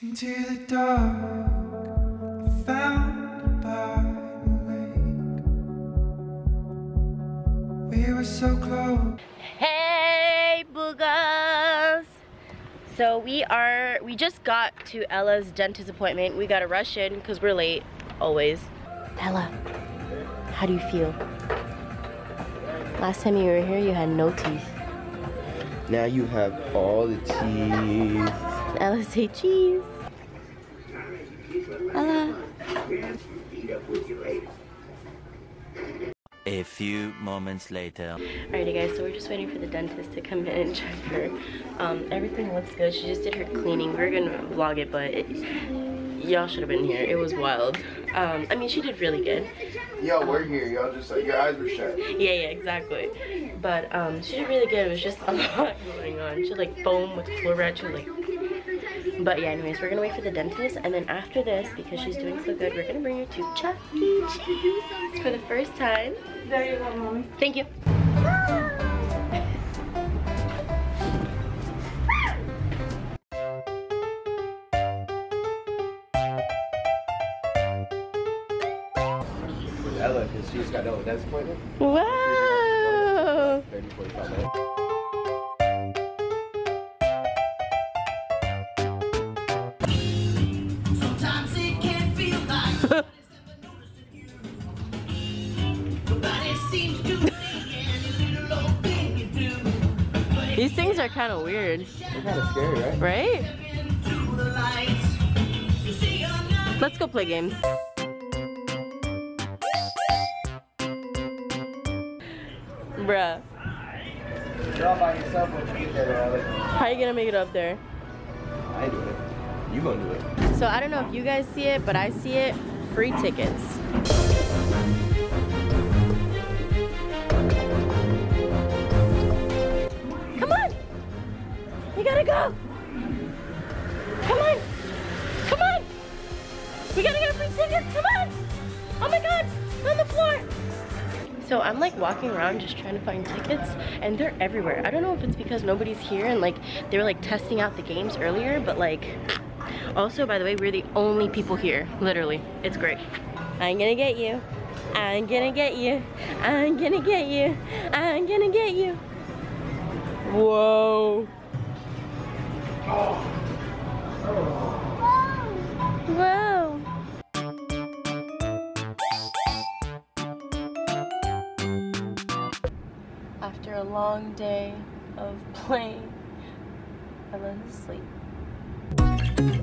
Into the dark, found by the lake. We were so close. Hey, boogers! So we are, we just got to Ella's dentist appointment. We gotta rush in because we're late, always. Ella, how do you feel? Last time you were here, you had no teeth. Now you have all the teeth. Ella say cheese. Ella. A few moments later. Alrighty guys, so we're just waiting for the dentist to come in and check her. Um, everything looks good. She just did her cleaning. We are gonna vlog it, but y'all should have been here. It was wild. Um, I mean, she did really good. Yo, we're here. Y'all just like your eyes were shut. Yeah, yeah, exactly. But um, she did really good. It was just a lot going on. She had like foam with fluoride. She was like but yeah, anyways, we're gonna wait for the dentist, and then after this, because she's doing so good, we're gonna bring her to Chuck E. Cheese for the first time. There you go, mommy. Thank you. Ella, because she just got done with that appointment. Wow. 30, 45 minutes. These things are kind of weird, They're kind of scary, right? right? into the lights, you see you're not Let's go play games. Bruh, You're all by yourself once you get there, Ella. how are you gonna make it up there? I do it. You gonna do it. So I don't know if you guys see it, but I see it. Free tickets. Gotta go! Come on! Come on! We gotta get free tickets! Come on! Oh my god! On the floor! So I'm like walking around just trying to find tickets and they're everywhere. I don't know if it's because nobody's here and like they were like testing out the games earlier, but like also, by the way, we're the only people here, literally. It's great. I'm gonna get you. I'm gonna get you. I'm gonna get you. I'm gonna get you. Whoa. after a long day of playing. I love to sleep.